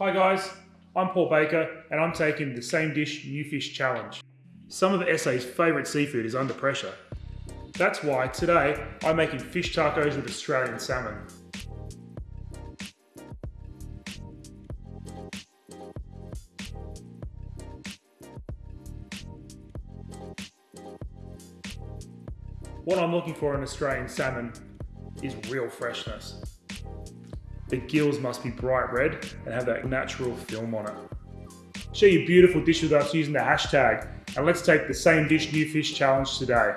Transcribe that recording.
Hi guys, I'm Paul Baker and I'm taking the same dish new fish challenge. Some of SA's favourite seafood is under pressure. That's why today I'm making fish tacos with Australian salmon. What I'm looking for in Australian salmon is real freshness. The gills must be bright red and have that natural film on it. Share your beautiful dish with us using the hashtag and let's take the same dish new fish challenge today.